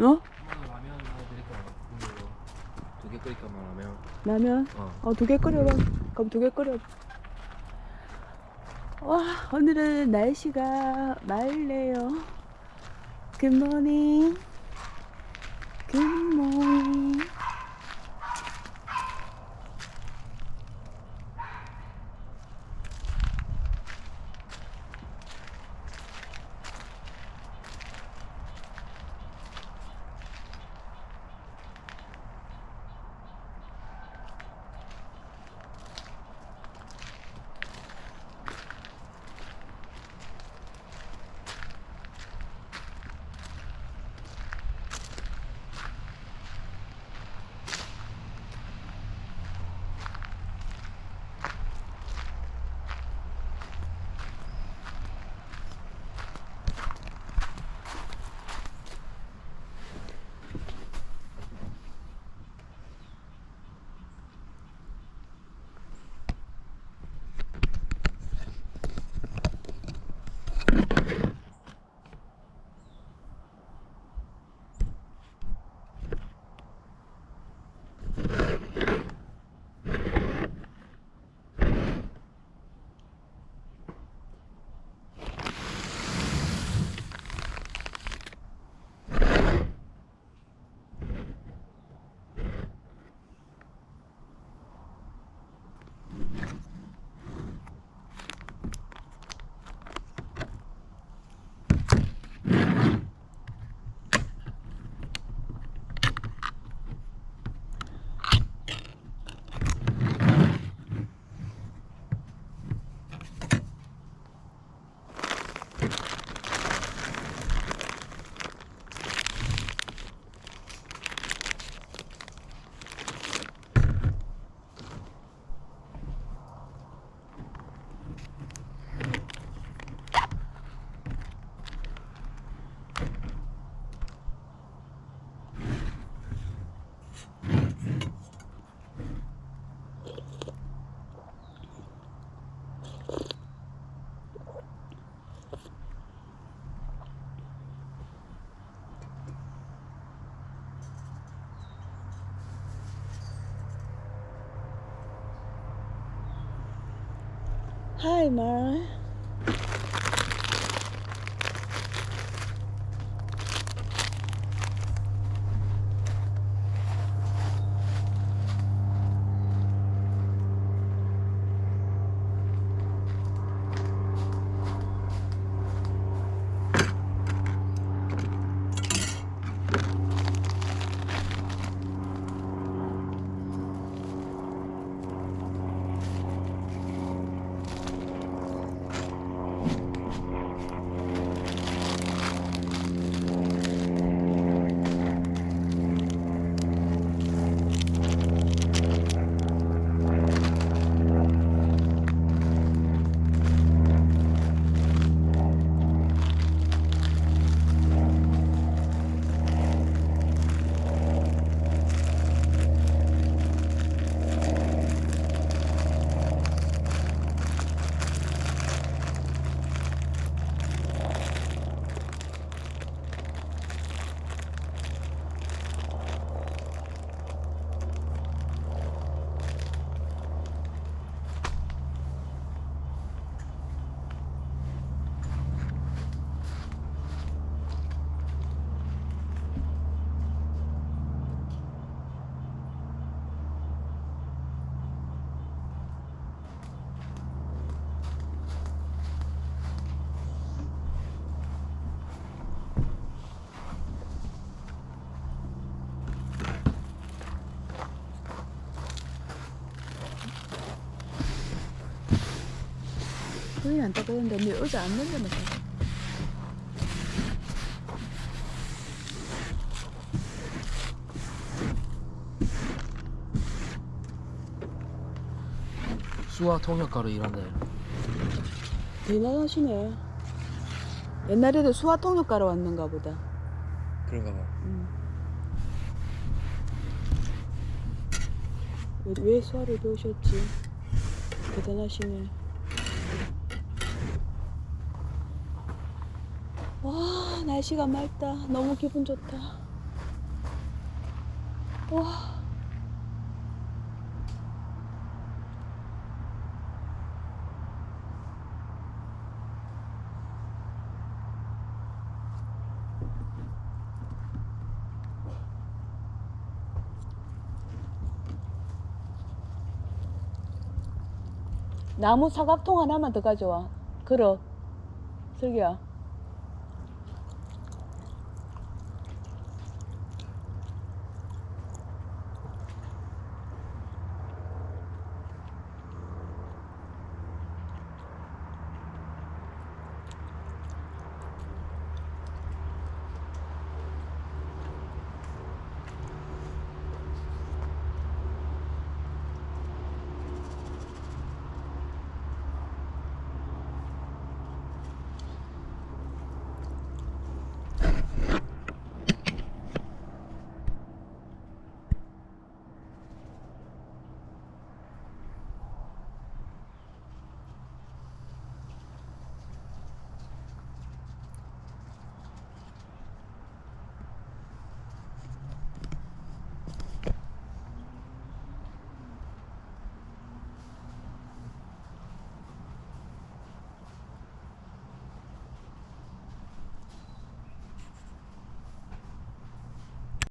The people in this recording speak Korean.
어? 라면 하나 드릴까? 두개 끓일까 봐 라면. 라면? 어. 어, 두 개 끓여봐. 그럼 두 개 끓여봐. 와, 오늘은 날씨가 맑네요. 굿모닝. 굿모닝. Hi, Mara. 손이 안 따뜻한데 언니 의자 안 넘겨놓고 수화 통역가로 일한다. 대단하시네 옛날에도 수화 통역 가러 왔는가 보다 그런가 봐. 음. 왜, 왜 수화를 배우셨지 대단하시네 와 날씨가 맑다 너무 기분 좋다 와. 나무 사각통 하나만 더 가져와. 걸어. 슬기야.